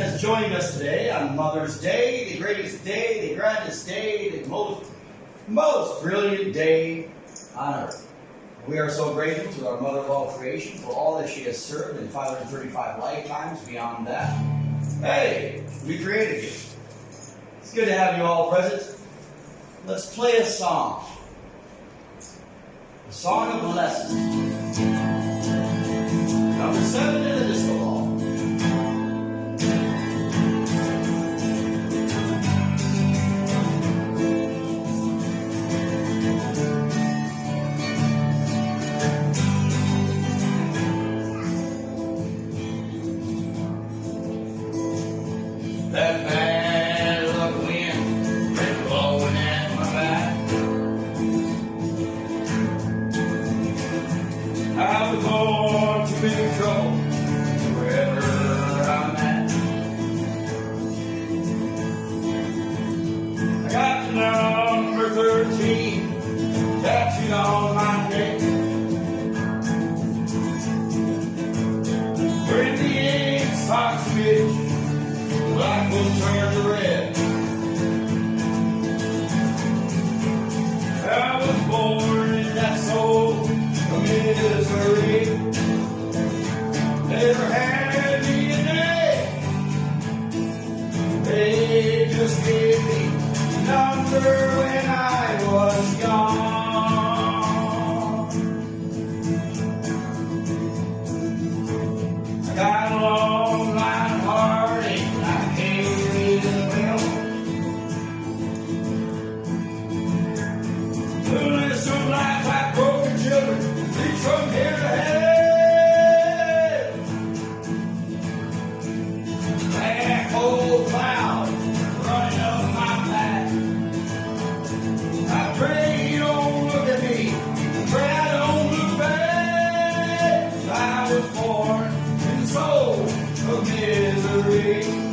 has joined us today on Mother's Day, the greatest day, the grandest day, the most, most brilliant day on earth. We are so grateful to our Mother of all creation for all that she has served in 535 lifetimes beyond that. Hey, we created you. It's good to have you all present. Let's play a song. The Song of Blessing. Number seven will turn to red. I was born in that soul of misery. Never had me a day. They just gave me number when I was young. Of misery.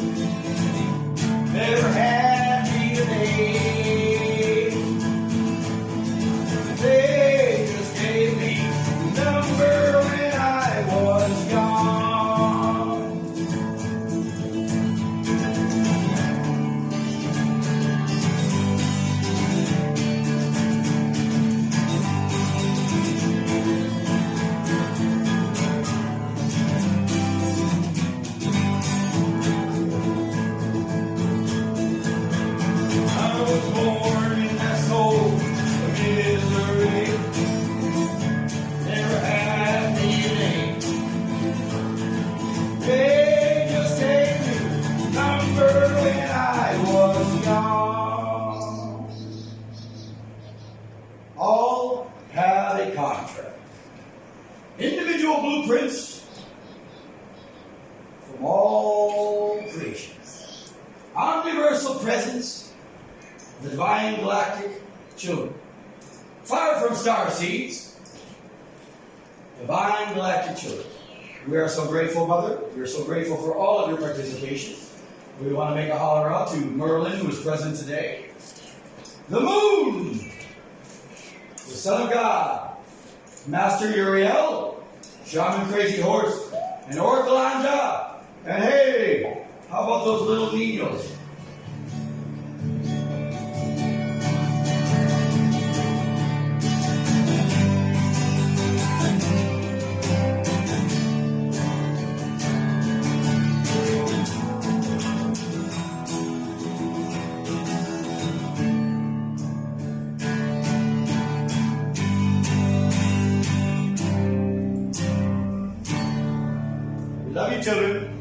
All had a contract. Individual blueprints from all creations. Omniversal presence the divine galactic children. Far from star seeds, divine galactic children. We are so grateful, Mother. We are so grateful for all of your participation. We want to make a holler out to Merlin, who is present today. The moon, the Son of God, Master Uriel, Shaman Crazy Horse, and Oracle Anja. And hey, how about those little niños? We love you, children.